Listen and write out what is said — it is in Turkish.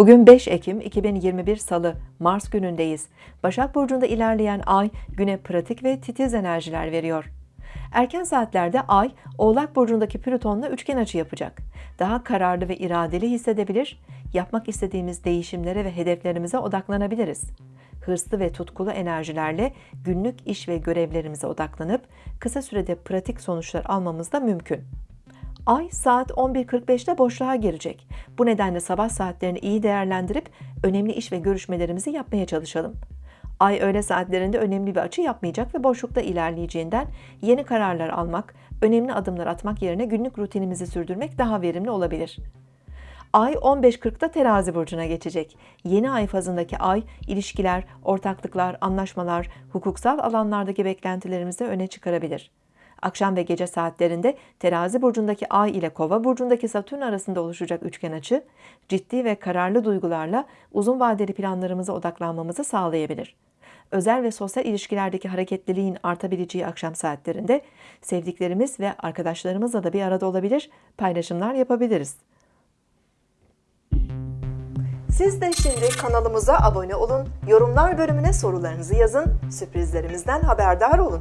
Bugün 5 Ekim 2021 Salı, Mars günündeyiz. Başak Burcu'nda ilerleyen ay güne pratik ve titiz enerjiler veriyor. Erken saatlerde ay, Oğlak Burcu'ndaki Plüton'la üçgen açı yapacak. Daha kararlı ve iradeli hissedebilir, yapmak istediğimiz değişimlere ve hedeflerimize odaklanabiliriz. Hırslı ve tutkulu enerjilerle günlük iş ve görevlerimize odaklanıp kısa sürede pratik sonuçlar almamız da mümkün. Ay saat 11.45'te boşluğa girecek. Bu nedenle sabah saatlerini iyi değerlendirip önemli iş ve görüşmelerimizi yapmaya çalışalım. Ay öğle saatlerinde önemli bir açı yapmayacak ve boşlukta ilerleyeceğinden yeni kararlar almak, önemli adımlar atmak yerine günlük rutinimizi sürdürmek daha verimli olabilir. Ay 15.40'da terazi burcuna geçecek. Yeni ay fazındaki ay, ilişkiler, ortaklıklar, anlaşmalar, hukuksal alanlardaki beklentilerimizi öne çıkarabilir. Akşam ve gece saatlerinde terazi burcundaki ay ile kova burcundaki satürn arasında oluşacak üçgen açı, ciddi ve kararlı duygularla uzun vadeli planlarımıza odaklanmamızı sağlayabilir. Özel ve sosyal ilişkilerdeki hareketliliğin artabileceği akşam saatlerinde sevdiklerimiz ve arkadaşlarımızla da bir arada olabilir, paylaşımlar yapabiliriz. Siz de şimdi kanalımıza abone olun, yorumlar bölümüne sorularınızı yazın, sürprizlerimizden haberdar olun.